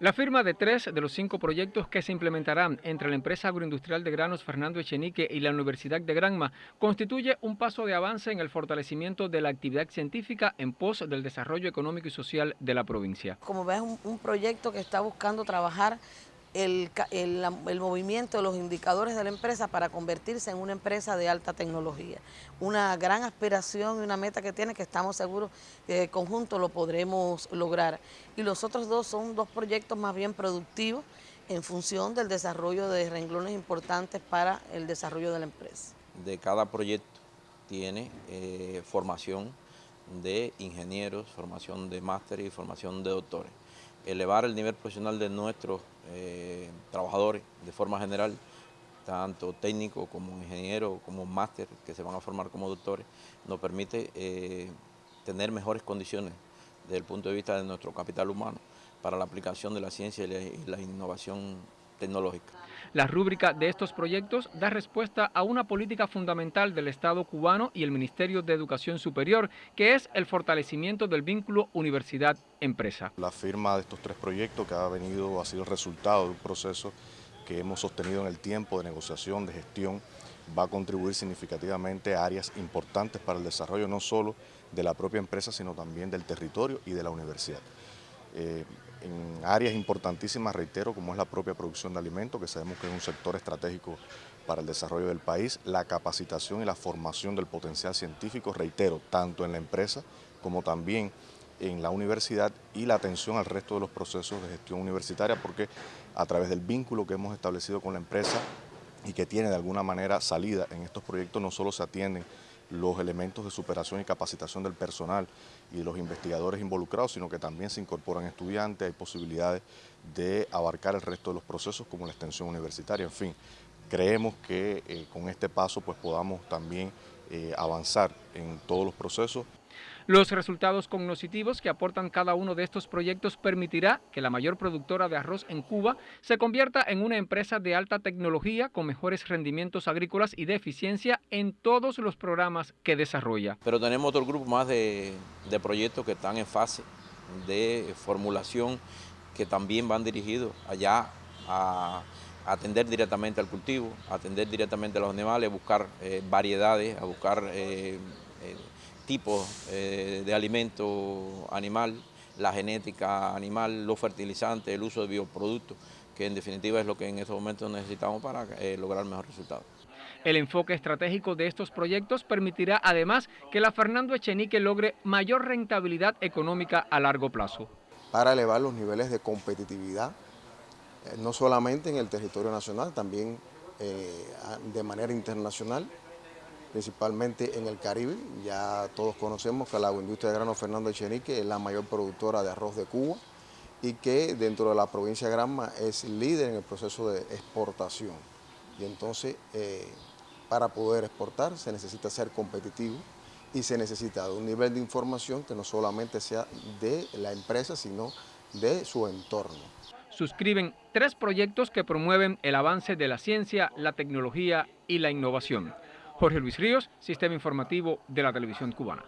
La firma de tres de los cinco proyectos que se implementarán entre la empresa agroindustrial de granos Fernando Echenique y la Universidad de Granma constituye un paso de avance en el fortalecimiento de la actividad científica en pos del desarrollo económico y social de la provincia. Como ves, un, un proyecto que está buscando trabajar el, el, movimiento de los indicadores de la empresa para convertirse en una empresa de alta tecnología. Una gran aspiración y una meta que tiene que estamos seguros que conjunto lo podremos lograr. Y los otros dos son dos proyectos más bien productivos en función del desarrollo de renglones importantes para el desarrollo de la empresa. De cada proyecto tiene eh, formación de ingenieros, formación de máster y formación de doctores elevar el nivel profesional de nuestros eh, trabajadores de forma general, tanto técnico como ingeniero, como máster, que se van a formar como doctores, nos permite eh, tener mejores condiciones desde el punto de vista de nuestro capital humano para la aplicación de la ciencia y la innovación tecnológica. La rúbrica de estos proyectos da respuesta a una política fundamental del Estado cubano y el Ministerio de Educación Superior, que es el fortalecimiento del vínculo universidad-empresa. La firma de estos tres proyectos que ha venido, ha sido el resultado de un proceso que hemos sostenido en el tiempo de negociación, de gestión, va a contribuir significativamente a áreas importantes para el desarrollo no solo de la propia empresa, sino también del territorio y de la universidad. Eh, en áreas importantísimas, reitero, como es la propia producción de alimentos, que sabemos que es un sector estratégico para el desarrollo del país, la capacitación y la formación del potencial científico, reitero, tanto en la empresa como también en la universidad y la atención al resto de los procesos de gestión universitaria, porque a través del vínculo que hemos establecido con la empresa y que tiene de alguna manera salida en estos proyectos, no solo se atienden los elementos de superación y capacitación del personal y los investigadores involucrados, sino que también se incorporan estudiantes, hay posibilidades de abarcar el resto de los procesos como la extensión universitaria, en fin. Creemos que eh, con este paso pues podamos también eh, avanzar en todos los procesos los resultados cognitivos que aportan cada uno de estos proyectos permitirá que la mayor productora de arroz en Cuba se convierta en una empresa de alta tecnología con mejores rendimientos agrícolas y de eficiencia en todos los programas que desarrolla. Pero tenemos otro grupo más de, proyectos que están en fase de formulación que también van dirigidos allá a atender directamente al cultivo, atender directamente a los animales, a buscar eh, variedades, a buscar eh, eh, tipos eh, de alimento animal, la genética animal, los fertilizantes, el uso de bioproductos, que en definitiva es lo que en estos momentos necesitamos para eh, lograr mejores resultados. El enfoque estratégico de estos proyectos permitirá además que la Fernando Echenique logre mayor rentabilidad económica a largo plazo. Para elevar los niveles de competitividad, eh, no solamente en el territorio nacional, también de manera internacional, principalmente en el Caribe. Ya todos conocemos que la industria de grano Fernando Echenique es la mayor productora de arroz de Cuba y que dentro de la provincia de Granma es líder en el proceso de exportación. Y entonces, eh, para poder exportar se necesita ser competitivo y se necesita un nivel de información que no solamente sea de la empresa, sino de su entorno. Suscriben tres proyectos que promueven el avance de la ciencia, la tecnología y la innovación. Jorge Luis Ríos, Sistema Informativo de la Televisión Cubana.